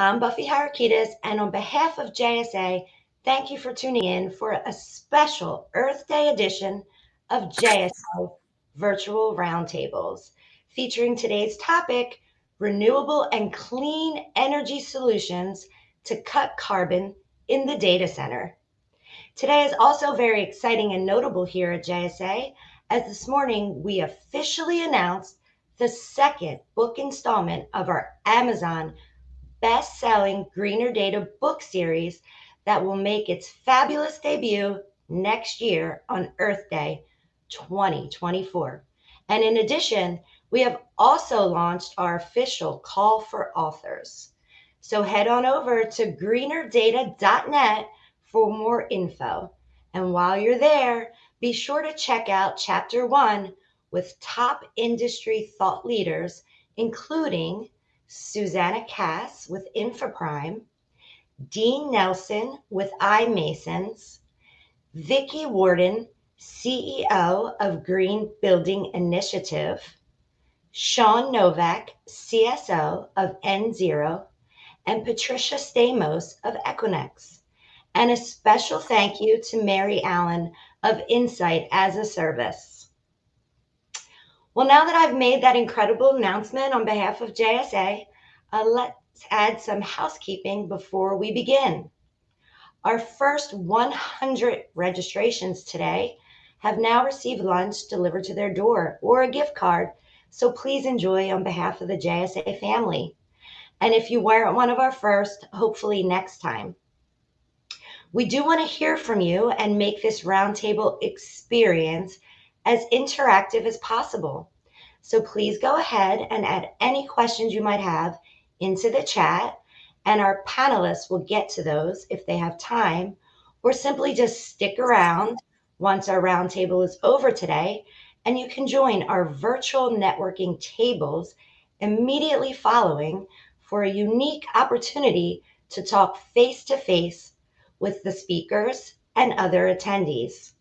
I'm Buffy Harakidas, and on behalf of JSA, thank you for tuning in for a special Earth Day edition of JSA Virtual Roundtables, featuring today's topic renewable and clean energy solutions to cut carbon in the data center. Today is also very exciting and notable here at JSA, as this morning we officially announced the second book installment of our Amazon best-selling Greener Data book series that will make its fabulous debut next year on Earth Day 2024. And in addition, we have also launched our official call for authors. So head on over to greenerdata.net for more info. And while you're there, be sure to check out chapter one with top industry thought leaders, including Susanna Kass with InfoPrime, Dean Nelson with iMasons, Vicki Worden, CEO of Green Building Initiative, Sean Novak, CSO of N0, and Patricia Stamos of Equinix. And a special thank you to Mary Allen of Insight as a Service. Well, now that I've made that incredible announcement on behalf of JSA, uh, let's add some housekeeping before we begin. Our first 100 registrations today have now received lunch delivered to their door or a gift card, so please enjoy on behalf of the JSA family. And if you weren't one of our first, hopefully next time. We do want to hear from you and make this roundtable experience as interactive as possible. So please go ahead and add any questions you might have into the chat, and our panelists will get to those if they have time, or simply just stick around once our roundtable is over today, and you can join our virtual networking tables immediately following for a unique opportunity to talk face to face with the speakers and other attendees.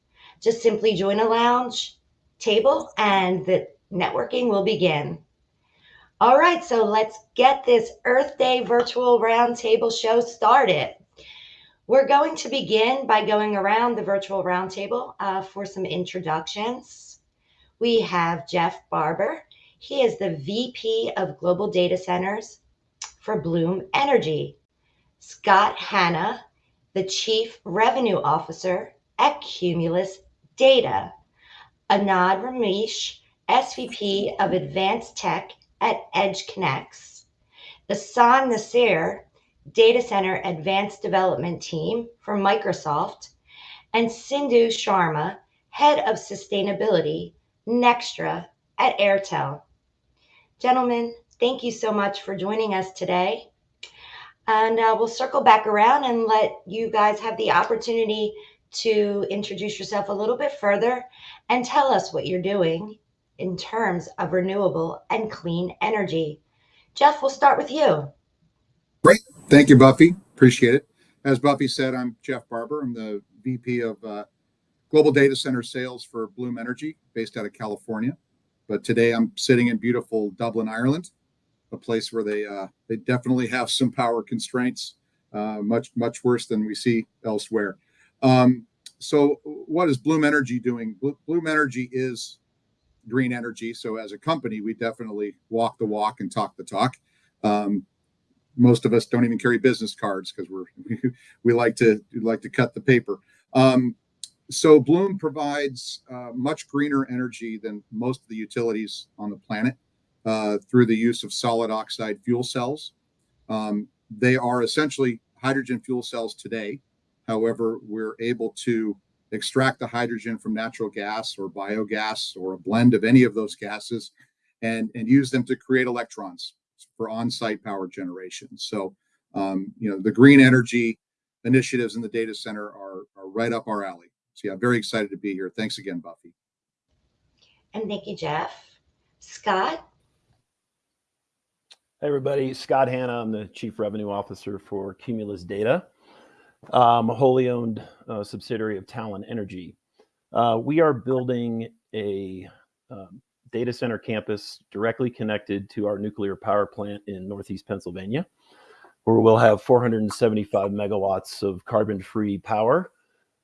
Just simply join a lounge table and the networking will begin. All right, so let's get this Earth Day virtual roundtable show started. We're going to begin by going around the virtual roundtable uh, for some introductions. We have Jeff Barber. He is the VP of Global Data Centers for Bloom Energy. Scott Hanna, the Chief Revenue Officer at Cumulus Data. Anand Ramesh, SVP of Advanced Tech at EdgeConneX. Ehsan Nasir, Data Center Advanced Development Team for Microsoft. And Sindhu Sharma, Head of Sustainability, Nextra at Airtel. Gentlemen, thank you so much for joining us today. And uh, we'll circle back around and let you guys have the opportunity to introduce yourself a little bit further and tell us what you're doing in terms of renewable and clean energy. Jeff, we'll start with you. Great. Thank you, Buffy. Appreciate it. As Buffy said, I'm Jeff Barber. I'm the VP of uh, Global Data Center Sales for Bloom Energy, based out of California. But today I'm sitting in beautiful Dublin, Ireland, a place where they uh, they definitely have some power constraints, uh, much much worse than we see elsewhere. Um, so what is Bloom Energy doing? Bloom Energy is green energy. So as a company, we definitely walk the walk and talk the talk. Um, most of us don't even carry business cards because we're we like to we like to cut the paper. Um, so Bloom provides uh, much greener energy than most of the utilities on the planet uh, through the use of solid oxide fuel cells. Um, they are essentially hydrogen fuel cells today. However, we're able to extract the hydrogen from natural gas or biogas or a blend of any of those gases and, and use them to create electrons for on-site power generation. So, um, you know, the green energy initiatives in the data center are, are right up our alley. So yeah, very excited to be here. Thanks again, Buffy. And thank you, Jeff. Scott? Hey, everybody. Scott Hanna. I'm the Chief Revenue Officer for Cumulus Data um, a wholly owned uh, subsidiary of Talen Energy. Uh, we are building a um, data center campus directly connected to our nuclear power plant in Northeast Pennsylvania. where we'll have 475 megawatts of carbon-free power.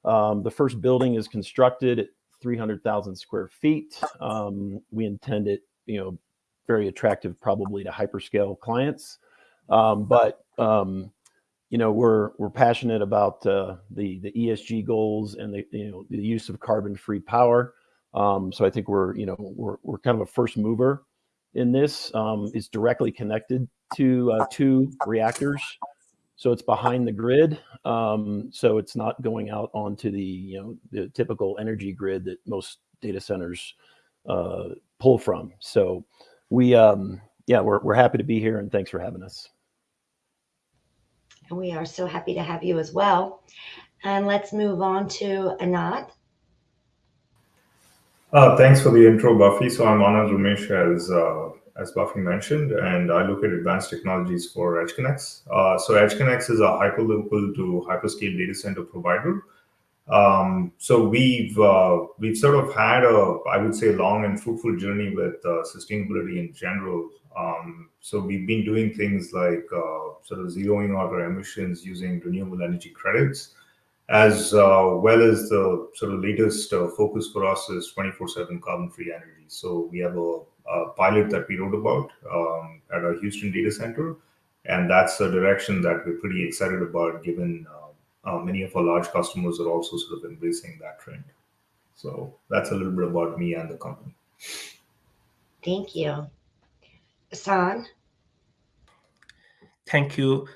Um, the first building is constructed at 300,000 square feet. Um, we intend it, you know, very attractive probably to hyperscale clients. Um, but um, you know we're we're passionate about uh, the the ESG goals and the you know the use of carbon free power. Um, so I think we're you know we're we're kind of a first mover in this. Um, it's directly connected to uh, two reactors, so it's behind the grid. Um, so it's not going out onto the you know the typical energy grid that most data centers uh, pull from. So we um, yeah we're we're happy to be here and thanks for having us. And we are so happy to have you as well. And let's move on to Anand. Uh, thanks for the intro, Buffy. So I'm Anand Ramesh, as uh, as Buffy mentioned, and I look at advanced technologies for EdgeConneX. Uh, so EdgeConneX is a hyperlocal to hyperscale data center provider. Um, so we've uh, we've sort of had a, I would say, long and fruitful journey with uh, sustainability in general. Um, so we've been doing things like uh, sort of zeroing out our emissions using renewable energy credits, as uh, well as the sort of latest uh, focus for us is 24/7 carbon-free energy. So we have a, a, pilot that we wrote about um, at our Houston data center, and that's a direction that we're pretty excited about, given uh, uh, many of our large customers are also sort of embracing that trend. So that's a little bit about me and the company. Thank you. Thank you,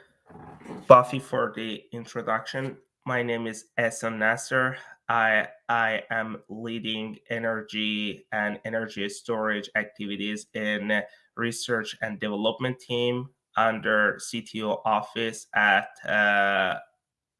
Buffy, for the introduction. My name is Ehsan Nasser. I, I am leading energy and energy storage activities in research and development team under CTO office at uh,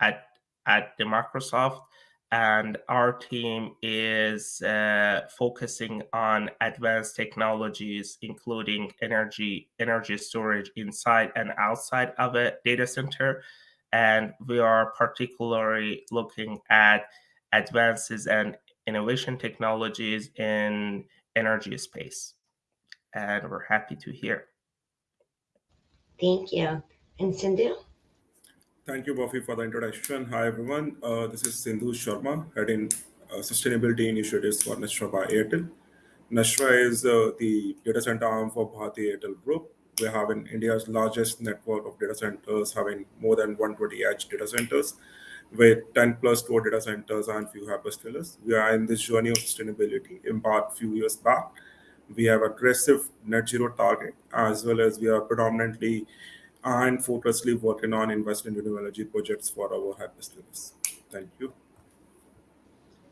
at at the Microsoft and our team is uh, focusing on advanced technologies including energy energy storage inside and outside of a data center. And we are particularly looking at advances and innovation technologies in energy space. And we're happy to hear. Thank you. And sindhu Thank you, Buffy, for the introduction. Hi, everyone. Uh, this is Sindhu Sharma, heading uh, sustainability initiatives for Nextra by Airtel. Nextra is uh, the data center arm for Bharti Airtel Group. We have in India's largest network of data centers, having more than 120 edge data centers with 10 plus core data centers and few hyperscalers. We are in this journey of sustainability embarked a few years back. We have aggressive net zero target, as well as we are predominantly and focusly working on investment in renewable energy projects for our hyperscalers. Thank you.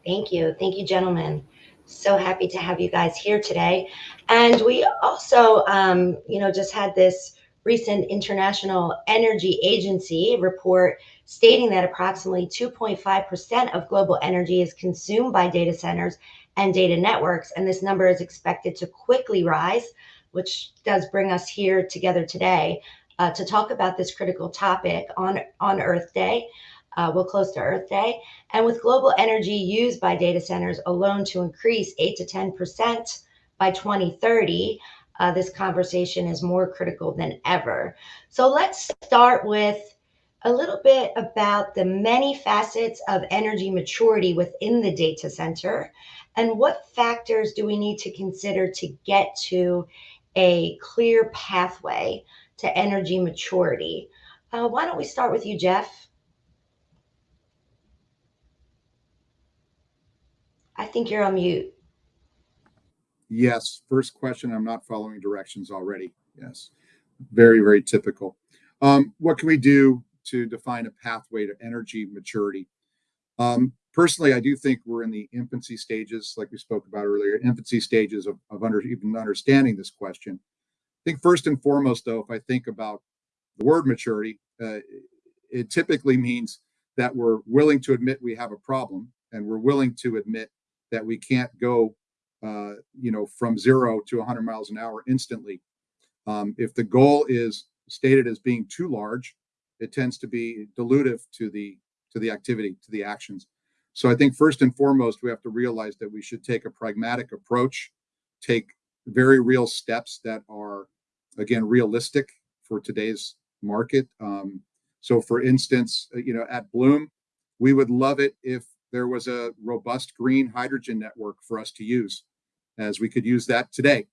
Thank you. Thank you, gentlemen. So happy to have you guys here today. And we also, um, you know, just had this recent International Energy Agency report stating that approximately 2.5% of global energy is consumed by data centers and data networks. And this number is expected to quickly rise, which does bring us here together today uh, to talk about this critical topic on, on Earth Day. Uh, we're close to Earth Day. And with global energy used by data centers alone to increase 8 to 10% by 2030, uh, this conversation is more critical than ever. So let's start with a little bit about the many facets of energy maturity within the data center and what factors do we need to consider to get to a clear pathway to energy maturity. Uh, why don't we start with you, Jeff? I think you're on mute. Yes. First question. I'm not following directions already. Yes. Very, very typical. Um, what can we do to define a pathway to energy maturity? Um, personally, I do think we're in the infancy stages, like we spoke about earlier, infancy stages of, of under, even understanding this question think first and foremost, though, if I think about the word maturity, uh, it typically means that we're willing to admit we have a problem and we're willing to admit that we can't go, uh, you know, from zero to 100 miles an hour instantly. Um, if the goal is stated as being too large, it tends to be dilutive to the to the activity, to the actions. So I think first and foremost, we have to realize that we should take a pragmatic approach, take very real steps that are again realistic for today's market. Um, so, for instance, uh, you know, at Bloom, we would love it if there was a robust green hydrogen network for us to use, as we could use that today,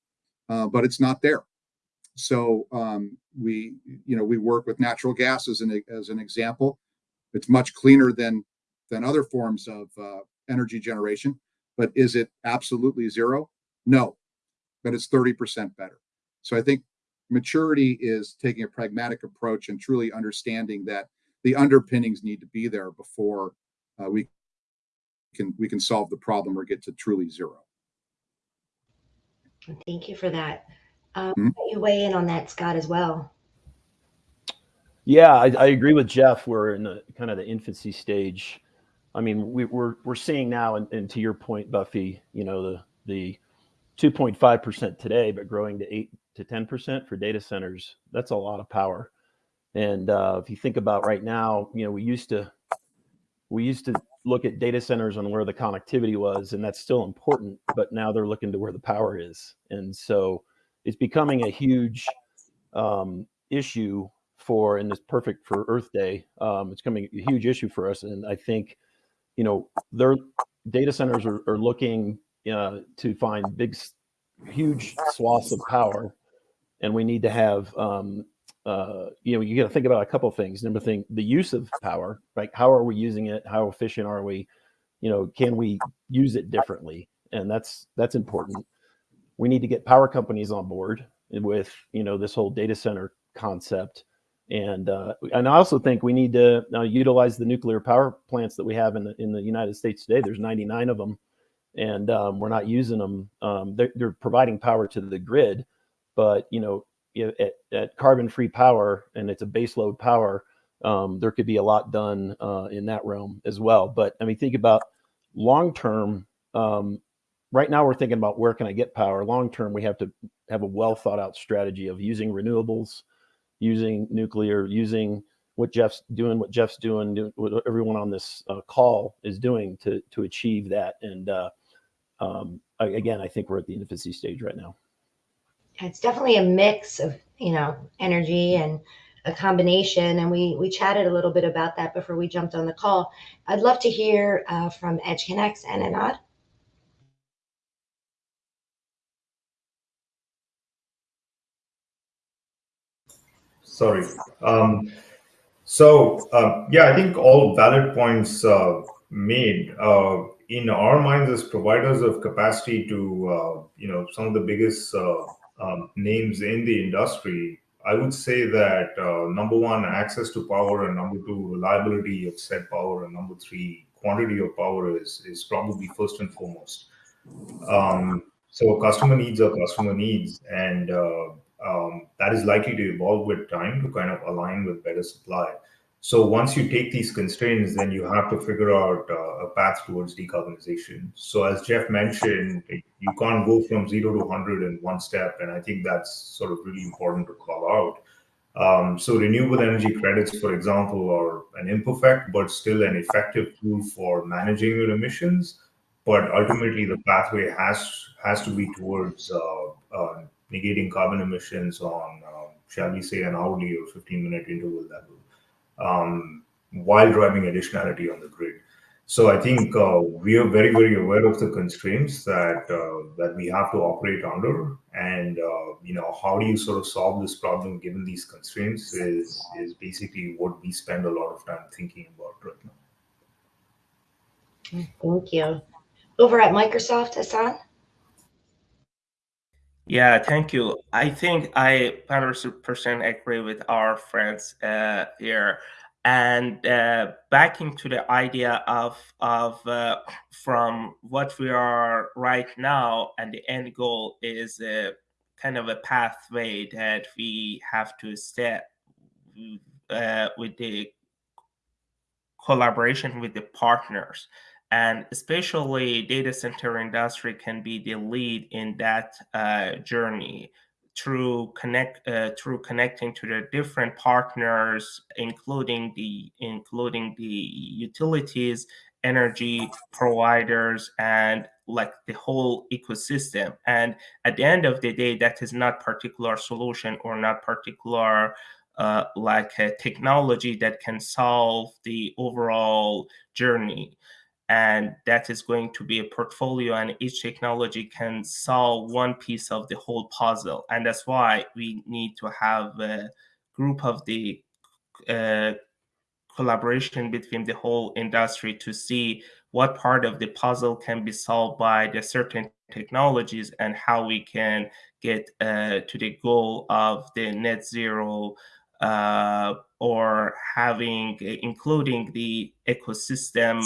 uh, but it's not there. So um, we, you know, we work with natural gas as an as an example. It's much cleaner than than other forms of uh, energy generation, but is it absolutely zero? No, but it's thirty percent better. So I think maturity is taking a pragmatic approach and truly understanding that the underpinnings need to be there before uh, we can we can solve the problem or get to truly zero. Thank you for that. Um, Mhm. You weigh in on that, Scott, as well. Yeah, I, I agree with Jeff. We're in the kind of the infancy stage. I mean, we, we're we're seeing now, and, and to your point, Buffy, you know, the the 2.5 percent today, but growing to eight to 10 percent for data centers. That's a lot of power. And uh, if you think about right now, you know, we used to we used to look at data centers on where the connectivity was, and that's still important. But now they're looking to where the power is, and so it's becoming a huge um, issue for, and it's perfect for Earth Day. Um, it's coming a huge issue for us, and I think, you know, their data centers are, are looking uh, to find big, huge swaths of power, and we need to have, um, uh, you know, you got to think about a couple of things. Number thing, the use of power, like how are we using it? How efficient are we? You know, can we use it differently? And that's that's important we need to get power companies on board with you know this whole data center concept and uh, and I also think we need to uh, utilize the nuclear power plants that we have in the in the United States today. There's 99 of them, and um, we're not using them. Um, they're, they're providing power to the grid, but you know at, at carbon-free power and it's a base load power, um, there could be a lot done uh, in that realm as well. But I mean, think about long term. Um, right now we're thinking about where can I get power. Long term, we have to have a well thought out strategy of using renewables, using nuclear, using what Jeff's doing, what Jeff's doing, do- what everyone on this uh, call is doing to to achieve that. And uh, um, again, I think we're at the infancy stage right now. It's definitely a mix of, you know, energy and a combination. And we we chatted a little bit about that before we jumped on the call. I'd love to hear uh, from EdgeConneX and Anand. Sorry. Um, so um, yeah, I think all valid points uh, made. Uh, in our minds, as providers of capacity to uh, you know some of the biggest uh, um, names in the industry, I would say that uh, number one, access to power, and number two, reliability of said power, and number three, quantity of power is is probably first and foremost. Um, so customer needs are customer needs, and uh, um, that is likely to evolve with time to kind of align with better supply. So once you take these constraints, then you have to figure out uh, a path towards decarbonization. So as Jeff mentioned, you can't go from zero to 100 in one step, and I think that's sort of really important to call out. Um, so renewable energy credits, for example, are an imperfect but still an effective tool for managing your emissions. But ultimately, the pathway has has to be towards uh, uh, negating carbon emissions on, uh, shall we say, an hourly or 15 minute interval level, um, while driving additionality on the grid. So I think uh, we are very, very aware of the constraints that uh, that we have to operate under, and uh, you know how do you sort of solve this problem given these constraints is is basically what we spend a lot of time thinking about right now. Thank you. Over at Microsoft, Hassan. Yeah, thank you. I think I 100% agree with our friends uh, here. And uh, backing to the idea of, of uh, from what we are right now and the end goal is a kind of a pathway that we have to step uh, with the collaboration with the partners and especially data center industry can be the lead in that uh, journey through connect uh, through connecting to the different partners including the including the utilities energy providers and like the whole ecosystem. And at the end of the day that is not particular solution or not particular uh, like a technology that can solve the overall journey and that is going to be a portfolio and each technology can solve one piece of the whole puzzle. And that's why we need to have a group of the uh, collaboration between the whole industry to see what part of the puzzle can be solved by the certain technologies and how we can get uh, to the goal of the net zero uh, or having including the ecosystem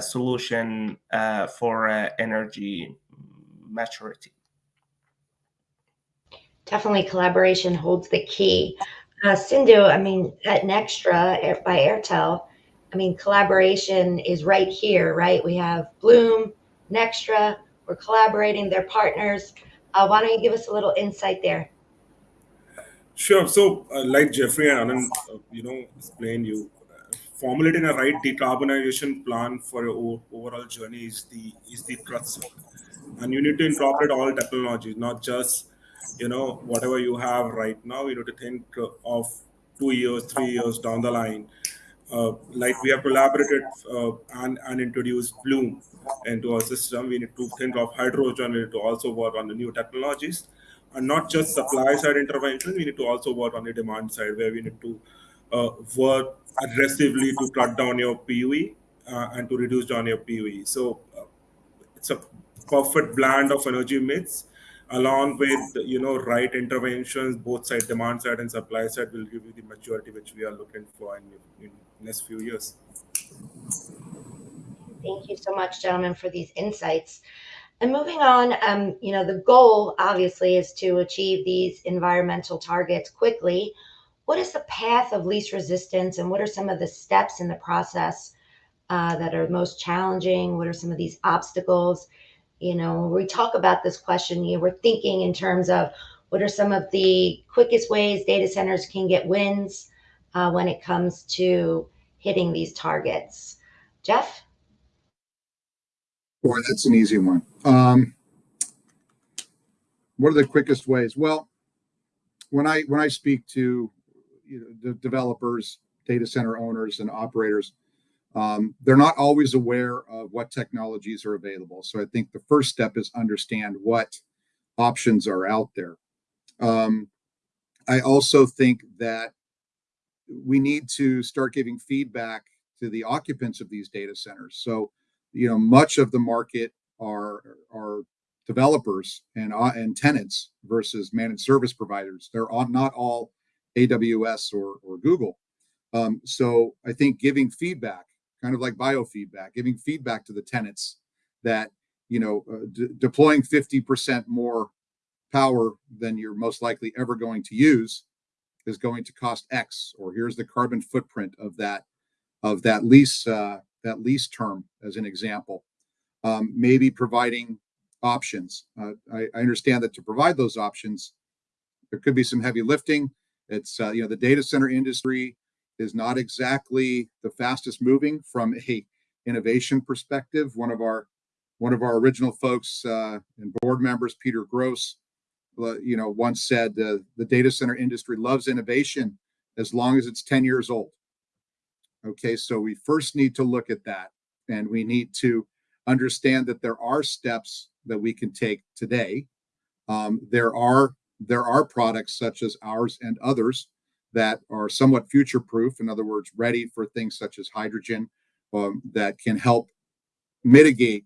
solution uh, for uh, energy maturity. Definitely collaboration holds the key. Uh, Sindhu, I mean, at Nextra by Airtel, I mean, collaboration is right here, right? We have Bloom, Nextra, we're collaborating, they're partners. Uh, why don't you give us a little insight there? Sure. So, uh, like Jeffrey and Anand, uh, you know, explained, you formulating a right decarbonization plan for your overall journey is the is the crux and you need to incorporate all technologies not just you know whatever you have right now. You need to think of two years three years down the line. Uh, like we have collaborated uh, and, and introduced bloom into our system. We need to think of hydrogen. We need to also work on the new technologies. And not just supply side intervention we need to also work on the demand side where we need to work aggressively to cut down your PUE uh, and to reduce down your PUE. So uh, it's a perfect blend of energy mix along with you know right interventions both side demand side and supply side will give you the maturity which we are looking for in, in next few years. Thank you so much gentlemen for these insights. And moving on um, you know the goal obviously is to achieve these environmental targets quickly what is the path of least resistance and what are some of the steps in the process uh, that are most challenging? What are some of these obstacles? You know, when we talk about this question, you know, we're thinking in terms of what are some of the quickest ways data centers can get wins uh, when it comes to hitting these targets. Jeff? Boy, that's an easy one. Um, what are the quickest ways? Well, when I when I speak to you know, the developers, data center owners, and operators, um, they're not always aware of what technologies are available. So I think the first step is understand what options are out there. Um, I also think that we need to start giving feedback to the occupants of these data centers. So, you know, much of the market are are developers and uh, and tenants versus managed service providers. They're all, not all AWS or, or Google. Um, so I think giving feedback, kind of like biofeedback, giving feedback to the tenants that, you know, uh, deploying 50% more power than you're most likely ever going to use is going to cost X, or here's the carbon footprint of that of that lease uh, that lease term as an example. Um, maybe providing options. Uh, I, I, understand that to provide those options, there could be some heavy lifting. It's uh, you know the data center industry is not exactly the fastest moving from a innovation perspective. One of our one of our original folks uh, and board members, Peter Gross, uh, you know, once said uh, the data center industry loves innovation as long as it's 10 years old. Okay, so we first need to look at that and we need to understand that there are steps that we can take today. Um, there are there are products such as ours and others that are somewhat future proof, in other words, ready for things such as hydrogen um, that can help mitigate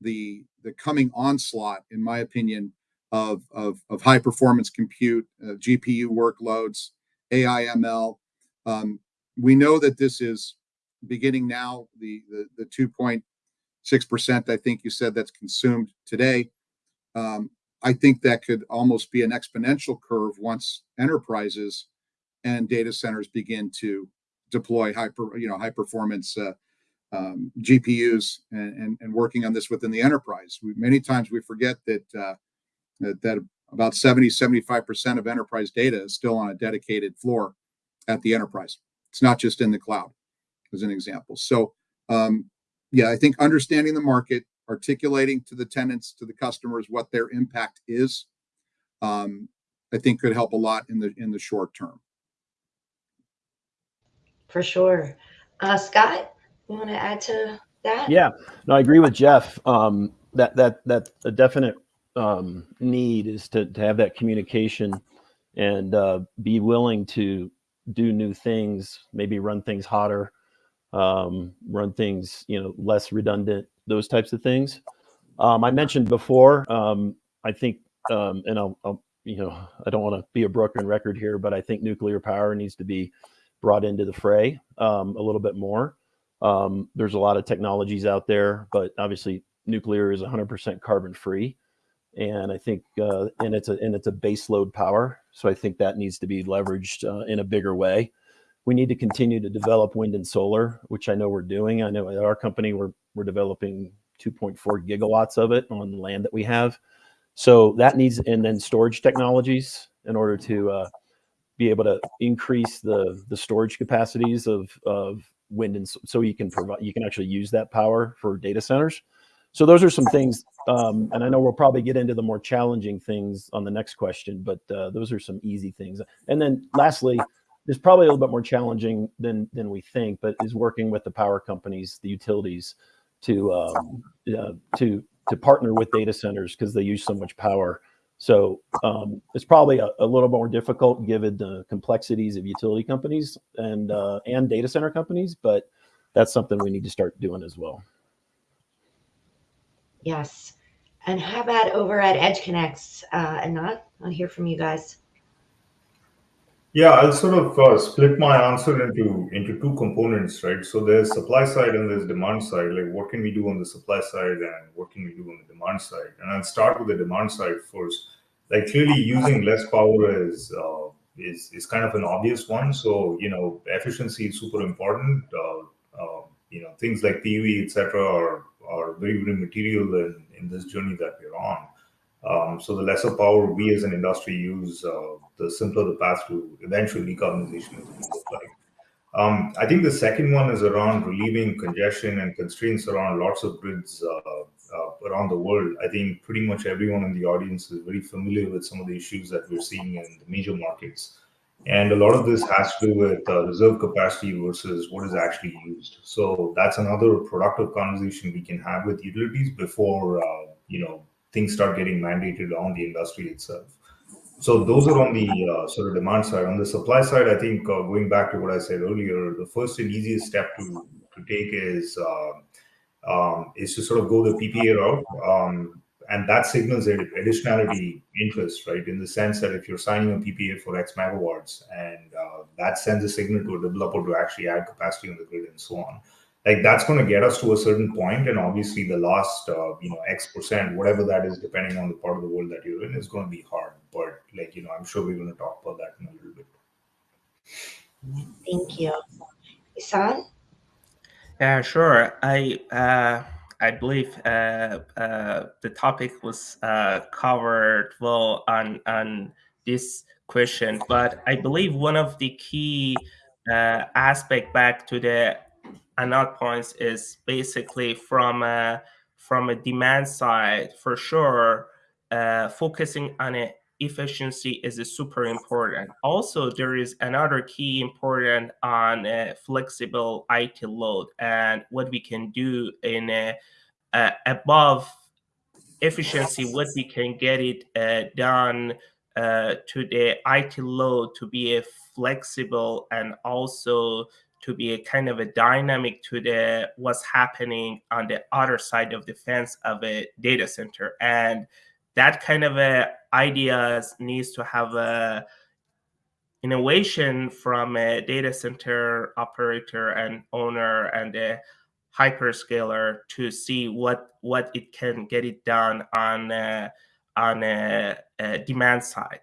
the the coming onslaught, in my opinion, of of, of high performance compute, uh, GPU workloads, AI ML. Um, we know that this is beginning now. The the, the 2.6 percent, I think you said that's consumed today. Um, I think that could almost be an exponential curve once enterprises and data centers begin to deploy hyper, you know, high performance uh, um, GPUs and, and, and working on this within the enterprise. We, many times we forget that, uh, that, that about 70, 75% of enterprise data is still on a dedicated floor at the enterprise. It's not just in the cloud, as an example. So, um, yeah, I think understanding the market, articulating to the tenants, to the customers, what their impact is, um, I think could help a lot in the in the short term. for sure. Uh, Scott, you want to add to that? Yeah, no, I agree with Jeff. Um, that that that a definite um, need is to to have that communication and uh, be willing to do new things, maybe run things hotter, um, run things you know less redundant, those types of things. Um, I mentioned before. Um, I think, um, and I'll, I'll, you know, I don't want to be a broken record here, but I think nuclear power needs to be brought into the fray um, a little bit more. Um, there's a lot of technologies out there, but obviously nuclear is 100% carbon free, and I think uh, and it's a and it's a base load power. So I think that needs to be leveraged uh, in a bigger way. We need to continue to develop wind and solar, which I know we're doing. I know at our company we're we're developing 2.4 gigawatts of it on land that we have. So that needs and then storage technologies in order to uh, be able to increase the the storage capacities of of wind and so you can provide you can actually use that power for data centers so those are some things um, and i know we'll probably get into the more challenging things on the next question but uh, those are some easy things and then lastly there's probably a little bit more challenging than than we think but is working with the power companies the utilities to um, uh, to to partner with data centers because they use so much power so um, it's probably a, a, little more difficult given the complexities of utility companies and uh, and data center companies, but that's something we need to start doing as well. Yes. And how about over at EdgeConneX? Uh, Anand, I'll hear from you guys. Yeah, I'll sort of uh, split my answer into into two components, right? So there's supply side and there's demand side. Like, what can we do on the supply side and what can we do on the demand side? And I'll start with the demand side first. Like, clearly, using less power is uh, is is kind of an obvious one. So you know, efficiency is super important. Uh, uh you know, things like PV, etc., are are very very material in in this journey that we're on. Um, so the lesser power we as an industry use, uh, the simpler the path to eventual decarbonization is like. Um, I think the second one is around relieving congestion and constraints around lots of grids uh, uh, around the world. I think pretty much everyone in the audience is very familiar with some of the issues that we're seeing in the major markets. And a lot of this has to do with uh, reserve capacity versus what is actually used. So that's another productive conversation we can have with utilities before, uh, you know, things start getting mandated on the industry itself. So those are on the uh, sort of demand side. On the supply side, I think uh, going back to what I said earlier, the first and easiest step to to take is uh, um, is to sort of go the PPA route, um, and that signals additionality interest, right? In the sense that if you're signing a PPA for X megawatts, and uh, that sends a signal to a developer to actually add capacity on the grid and so on like that's going to get us to a certain point and obviously the last uh, you know x percent whatever that is depending on the part of the world that you're in is going to be hard. But like you know i'm sure we're going to talk about that in a little bit. Thank you. Ehsan? Yeah sure. I uh I believe uh, uh, the topic was uh, covered well on on this question, but I believe one of the key uh, aspect back to the another points is basically from a, from a demand side for sure uh, focusing on it efficiency is super important. Also there is another key important on a flexible it load and what we can do in uh, above efficiency what we can get it uh, done uh, to the it load to be a flexible and also to be a kind of a dynamic to the what's happening on the other side of the fence of a data center. And that kind of a ideas needs to have a innovation from a data center operator and owner and a hyperscaler to see what what it can get it done on a, on a, a demand side.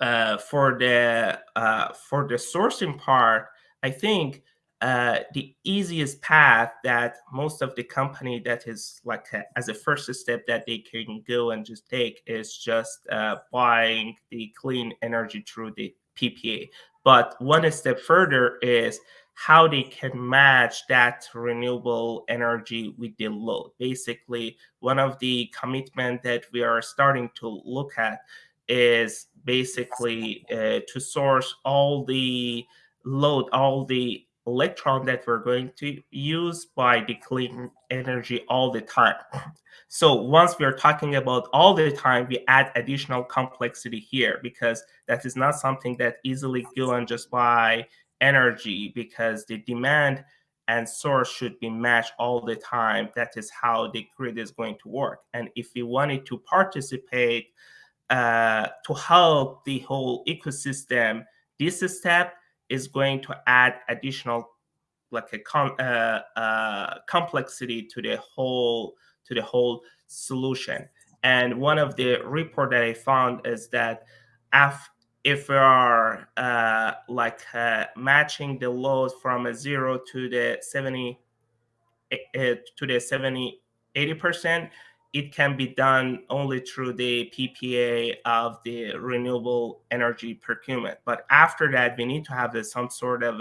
Uh, for the uh, for the sourcing part I think uh, the easiest path that most of the company that is like a, as a first step that they can go and just take is just uh, buying the clean energy through the PPA. But one step further is how they can match that renewable energy with the load. Basically, one of the commitment that we are starting to look at is basically uh, to source all the load all the electron that we're going to use by declaring energy all the time. So once we're talking about all the time, we add additional complexity here because that is not something that easily given just by energy because the demand and source should be matched all the time. That is how the grid is going to work. And if we wanted to participate uh, to help the whole ecosystem, this step is going to add additional like a com uh, uh, complexity to the whole to the whole solution. And one of the report that I found is that if if we are uh, like uh, matching the load from a zero to the 70 uh, to the 70 80 percent it can be done only through the PPA of the renewable energy procurement. But after that, we need to have some sort of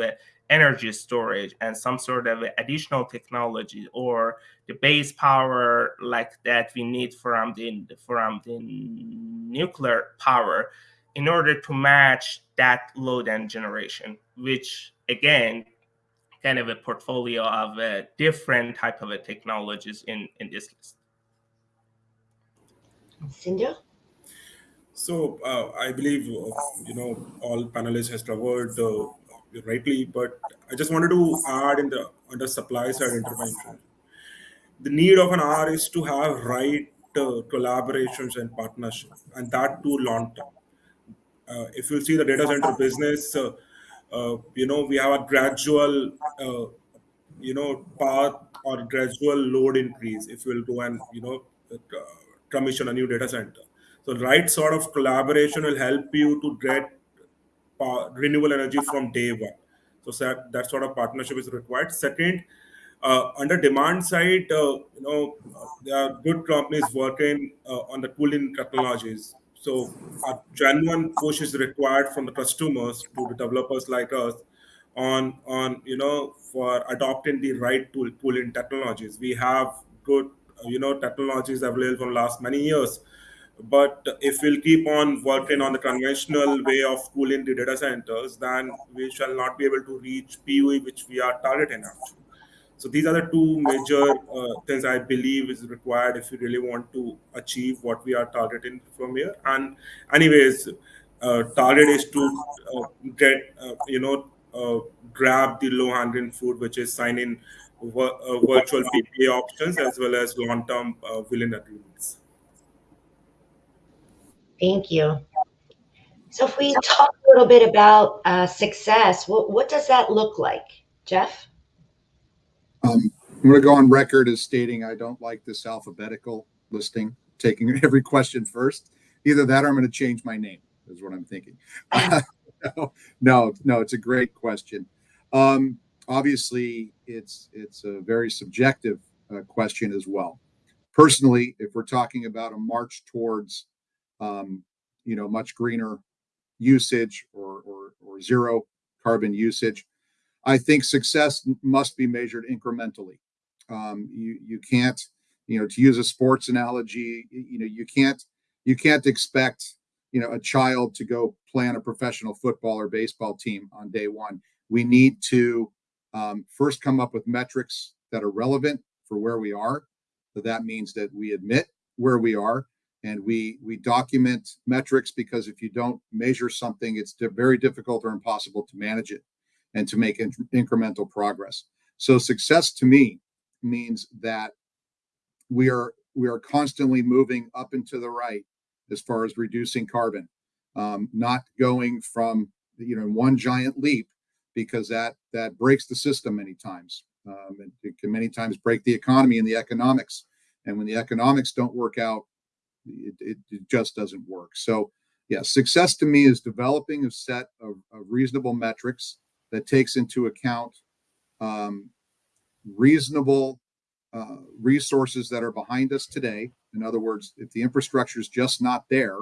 energy storage and some sort of additional technology or the base power like that we need from the from the nuclear power in order to match that load and generation, which again kind of a portfolio of uh, different type of uh, technologies in in this list. Sindhu? So uh, I believe uh, you know all panelists has covered uh, rightly, but I just wanted to add in the under supply side intervention. The need of an R is to have right uh, collaborations and partnership, and that too long term. Uh, if you see the data center business, uh, you know we have a gradual you know path or gradual load increase if we'll go and you know commission a new data center. So right sort of collaboration will help you to get uh, renewable energy from day one. So that, that sort of partnership is required. Second, uh, under demand side, uh, you know, there are good companies working uh, on the cooling technologies. So a genuine push is required from the customers to the developers like us on on you know for adopting the right tool cooling technologies. We have good you know technologies available for last many years but if we'll keep on working on the conventional way of cooling the data centers then we shall not be able to reach PUE which we are targeting actually. So these are the two major uh, things I believe is required if we really want to achieve what we are targeting from here. And anyways, uh, target is to uh, get uh, you know uh, grab the low hanging fruit, which is signing virtual PPA options as well as long-term uh, wheeling agreements. Thank you. So if we talk a little bit about uh, success, what, what does that look like? Jeff? Um, I'm going to go on record as stating I don't like this alphabetical listing, taking every question first. Either that or I'm going to change my name, is what I'm thinking. no, no, no, it's a great question. Um, obviously it's it's a very subjective uh, question as well. Personally, if we're talking about a march towards um, you know much greener usage or, or or zero carbon usage, I think success must be measured incrementally. Um, you you can't you know to use a sports analogy you know you can't you can't expect you know a child to go play on a professional football or baseball team on day one we need to um, first come up with metrics that are relevant for where we are. So that means that we admit where we are and we we document metrics because if you don't measure something, it's very difficult or impossible to manage it and to make in incremental progress. So success to me means that we are we are constantly moving up and to the right as far as reducing carbon, um, not going from you know one giant leap because that that breaks the system many times. Um, and it can many times break the economy and the economics. And when the economics don't work out, it, it, it just doesn't work. So, yeah, success to me is developing a set of, of reasonable metrics that takes into account um, reasonable uh, resources that are behind us today. In other words, if the infrastructure is just not there,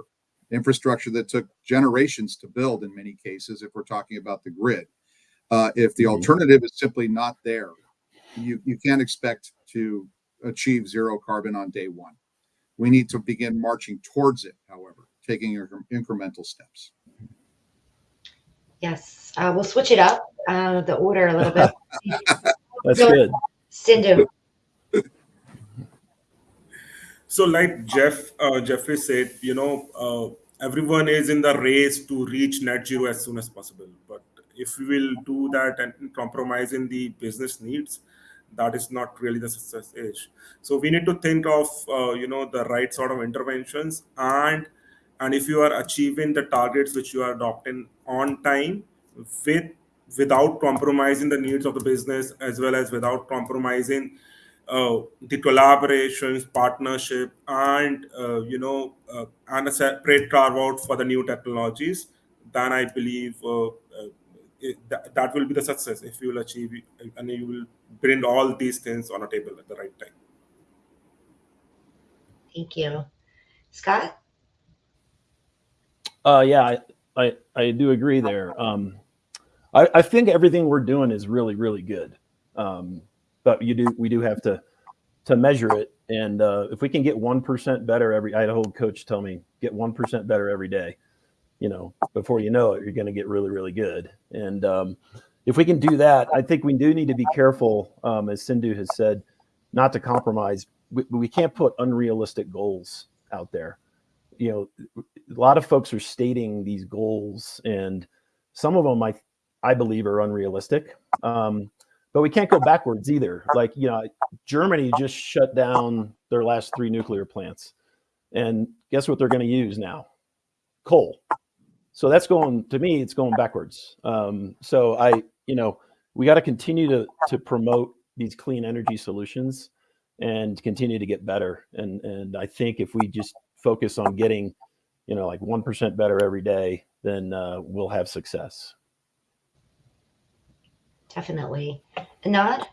infrastructure that took generations to build in many cases, if we're talking about the grid, uh, if the mm-hmm. alternative is simply not there, you, you can't expect to achieve zero carbon on day one. We need to begin marching towards it, however, taking incremental steps. Yes, uh, we'll switch it up. uh, the order a little bit. That's Go good. Sindhu. So, like Jeff uh, Jeffrey said, you know, uh, everyone is in the race to reach net zero as soon as possible. But if we will do that and compromise in the business needs, that is not really the success age. So we need to think of uh, you know the right sort of interventions and and if you are achieving the targets which you are adopting on time with without compromising the needs of the business as well as without compromising uh, the collaborations, partnership, and uh, you know, uh, and a separate carve out for the new technologies, then I believe uh, that, that will be the success if you will achieve it, and you will bring all these things on a table at the right time. Thank you. Scott? Uh, yeah, I, I, I do agree there. Um, I, I think everything we're doing is really, really good. Um, but you do, we do have to, to measure it. And uh, if we can get 1% better every, I had a whole coach tell me, get 1% better every day, you know, before you know it, you're going to get really, really good. And um, if we can do that, I think we do need to be careful, um, as Sindhu has said, not to compromise. We, we can't put unrealistic goals out there. You know, a lot of folks are stating these goals, and some of them I, I believe are unrealistic. Um, but we can't go backwards either. Like you know, Germany just shut down their last three nuclear plants, and guess what they're going to use now? Coal. So that's going to me. It's going backwards. Um, so I, you know, we got to continue to to promote these clean energy solutions and continue to get better. And and I think if we just focus on getting, you know, like one percent better every day, then uh, we'll have success. Definitely. Anand?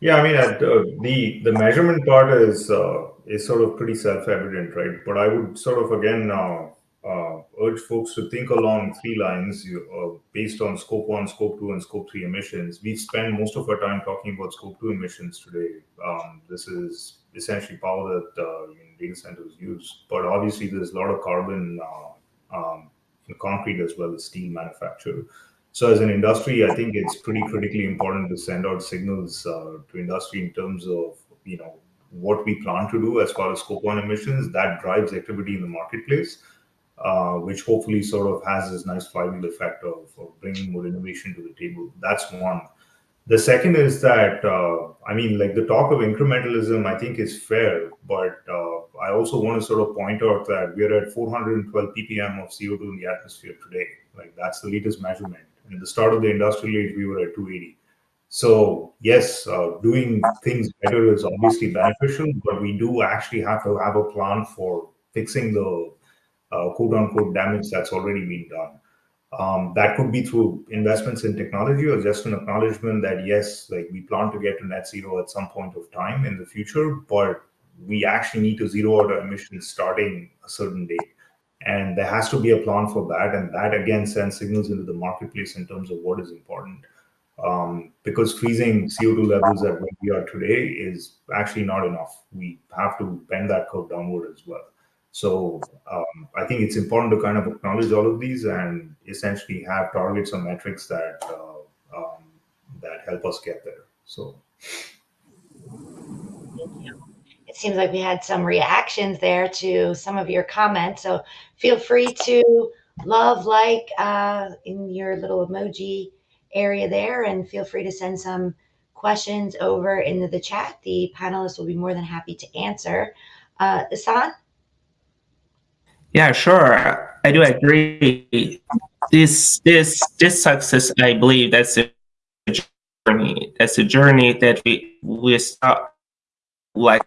Yeah, I mean, uh, the the measurement part is uh, is sort of pretty self-evident, right? But I would sort of again uh, uh, urge folks to think along three lines you, uh, based on scope one, scope two, and scope three emissions. We've spent most of our time talking about scope two emissions today. Um, this is essentially power that uh, data centers use, but obviously there's a lot of carbon uh, um, in concrete as well as steel manufacture. So as an industry, I think it's pretty critically important to send out signals uh, to industry in terms of you know what we plan to do as far as scope one emissions. That drives activity in the marketplace, uh, which hopefully sort of has this nice flywheel effect of, of, bringing more innovation to the table. That's one. The second is that uh, I mean, like the talk of incrementalism, I think is fair, but uh, I also want to sort of point out that we are at 412 ppm of CO2 in the atmosphere today. Like that's the latest measurement at the start of the industrial age, we were at 280. So yes, uh, doing things better is obviously beneficial, but we do actually have to have a plan for fixing the uh, quote unquote damage that's already been done. Um, that could be through investments in technology or just an acknowledgement that yes, like we plan to get to net zero at some point of time in the future, but we actually need to zero out our emissions starting a certain date and there has to be a plan for that and that again sends signals into the marketplace in terms of what is important um, because freezing co2 levels at where we are today is actually not enough. We have to bend that curve downward as well. So um, i think it's important to kind of acknowledge all of these and essentially have targets or metrics that uh, um, that help us get there. So. It seems like we had some reactions there to some of your comments. So feel free to love, like uh, in your little emoji area there, and feel free to send some questions over into the chat. The panelists will be more than happy to answer. Uh, Ehsan? Yeah, sure. I do agree. This this this success, I believe, that's a journey. That's a journey that we we start like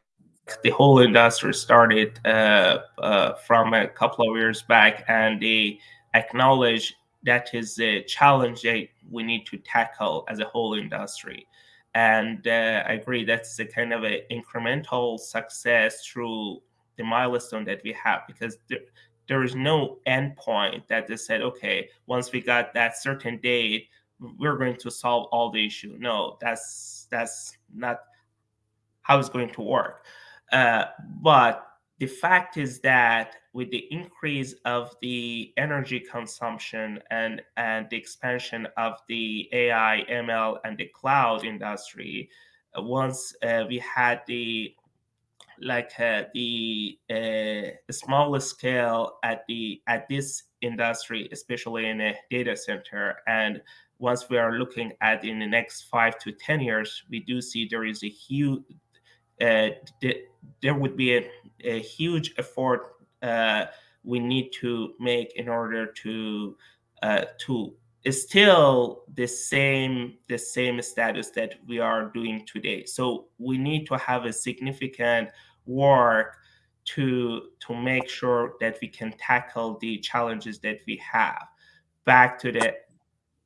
the whole industry started uh, uh, from a couple of years back, and they acknowledge that is a challenge that we need to tackle as a whole industry. And uh, I agree that's a kind of an incremental success through the milestone that we have because there, there is no endpoint that they said, okay, once we got that certain date, we're going to solve all the issue. No, that's that's not how it's going to work. Uh, but the fact is that with the increase of the energy consumption and, and the expansion of the AI, ML, and the cloud industry, uh, once uh, we had the like uh, the uh, smaller scale at the at this industry, especially in a data center, and once we are looking at in the next five to ten years, we do see there is a huge uh, there would be a, a huge effort uh, we need to make in order to uh, to still the same the same status that we are doing today. So we need to have a significant work to to make sure that we can tackle the challenges that we have. Back to the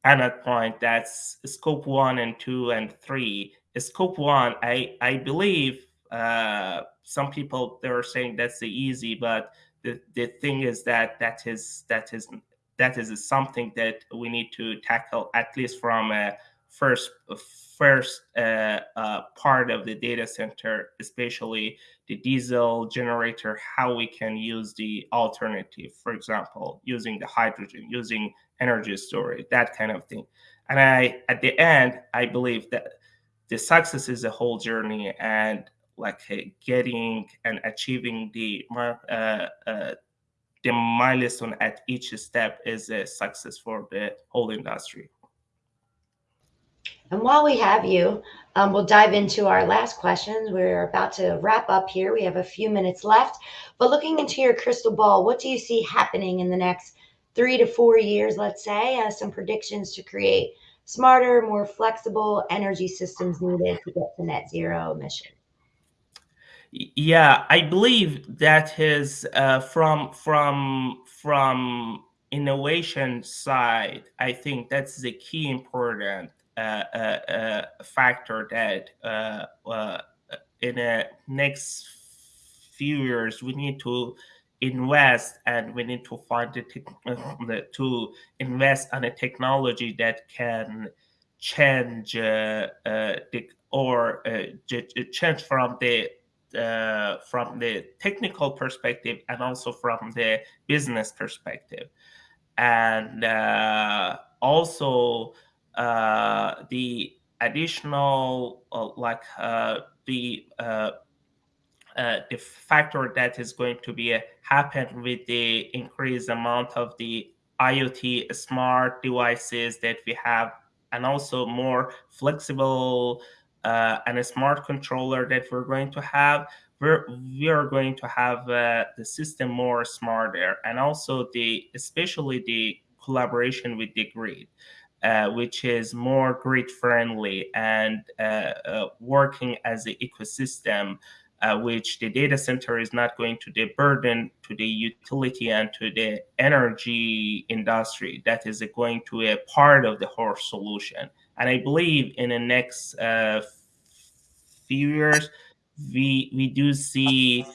another point, that's scope one and two and three. Scope one, I I believe uh, some people they are saying that's the easy, but the, the thing is that that is that is that is something that we need to tackle at least from a first first uh, uh, part of the data center, especially the diesel generator, how we can use the alternative, for example, using the hydrogen, using energy storage, that kind of thing. And I, at the end, I believe that the success is a whole journey, and like getting and achieving the uh, uh, the milestone at each step is a success for the whole industry. And while we have you, um, we'll dive into our last questions. We're about to wrap up here. We have a few minutes left. But looking into your crystal ball, what do you see happening in the next three to four years, let's say? Some predictions to create smarter, more flexible energy systems needed to get to net zero emission. Yeah, I believe that is uh, from from from innovation side. I think that's the key important uh, uh, uh factor that uh, uh, in the next few years we need to invest and we need to find the, to invest on a technology that can change the or change from the uh, from the technical perspective and also from the business perspective. And uh, also uh, the additional, uh, like uh, the uh, the factor that is going to be happen with the increased amount of the IoT smart devices that we have, and also more flexible uh, and a smart controller that we're going to have, we're, we are going to have uh, the system more smarter and also the especially the collaboration with the grid. Uh, which is more grid friendly and uh, uh, working as an ecosystem, uh, which the data center is not going to the burden to the utility and to the energy industry. That is going to a part of the whole solution. And I believe in the next uh, few years, we we do see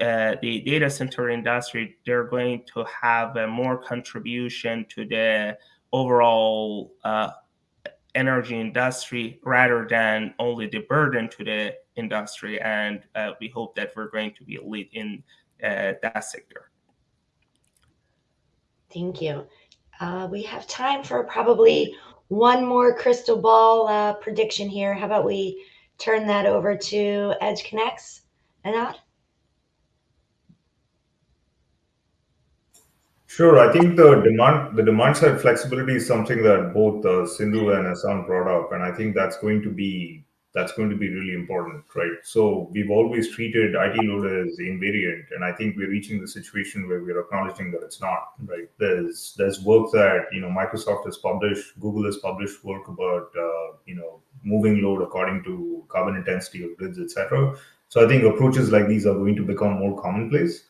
uh, the data center industry. They're going to have a more contribution to the overall uh, energy industry rather than only the burden to the industry. And uh, we hope that we're going to be a lead in uh, that sector. Thank you. Uh, we have time for probably one more crystal ball uh, prediction here. How about we turn that over to EdgeConneX, Anand? Sure. I think the demand the demand side flexibility is something that both uh, Sindhu and Hassan brought up, and I think that's going to be that's going to be really important, right? So we've always treated IT load as invariant, and I think we're reaching the situation where we're acknowledging that it's not, right? There's there's work that you know Microsoft has published, Google has published work about uh, you know moving load according to carbon intensity of grids, etc. So I think approaches like these are going to become more commonplace.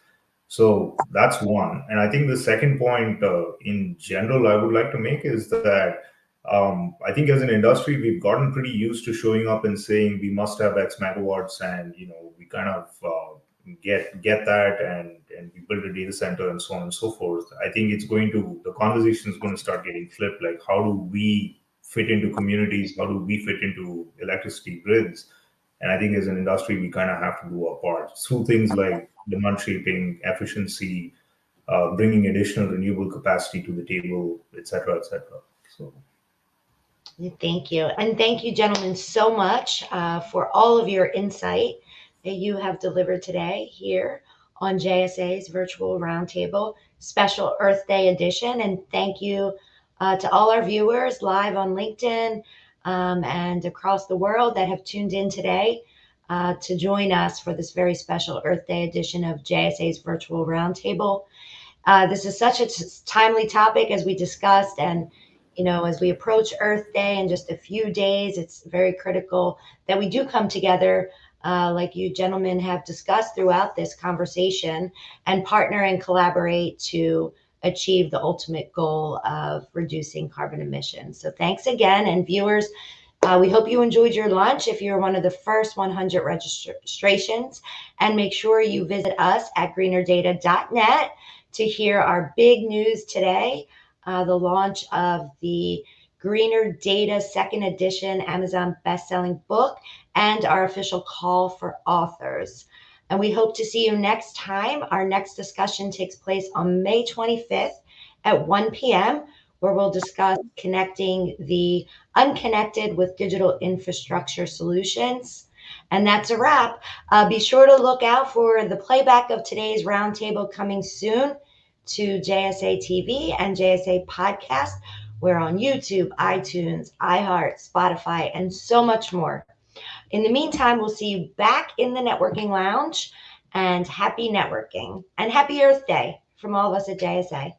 So that's one, and I think the second point uh, in general I would like to make is that um, I think as an industry, we've gotten pretty used to showing up and saying we must have X megawatts, and you know we kind of uh, get get that, and and we build a data center and so on and so forth. I think it's going to the conversation is going to start getting flipped. Like how do we fit into communities? How do we fit into electricity grids? And I think as an industry, we kind of have to do our part through things like demand shaping, efficiency, uh, bringing additional renewable capacity to the table, et cetera, et cetera. So. Thank you. And thank you, gentlemen, so much uh, for all of your insight that you have delivered today here on JSA's virtual roundtable special Earth Day edition. And thank you uh, to all our viewers live on LinkedIn um, and across the world that have tuned in today uh, to join us for this very special Earth Day edition of JSA's virtual roundtable. Uh, this is such a timely topic as we discussed and you know, as we approach Earth Day in just a few days, it's very critical that we do come together, uh, like you gentlemen have discussed throughout this conversation, and partner and collaborate to achieve the ultimate goal of reducing carbon emissions. So thanks again, and viewers. Uh, we hope you enjoyed your lunch if you're one of the first 100 registrations. And make sure you visit us at greenerdata.net to hear our big news today uh, the launch of the Greener Data second edition Amazon best-selling book and our official call for authors. And we hope to see you next time. Our next discussion takes place on May 25th at 1 p.m., where we'll discuss connecting the unconnected with digital infrastructure solutions. And that's a wrap. Uh, be sure to look out for the playback of today's roundtable coming soon to JSA TV and JSA Podcast. We're on YouTube, iTunes, iHeart, Spotify, and so much more. In the meantime, we'll see you back in the networking lounge and happy networking and happy Earth Day from all of us at JSA.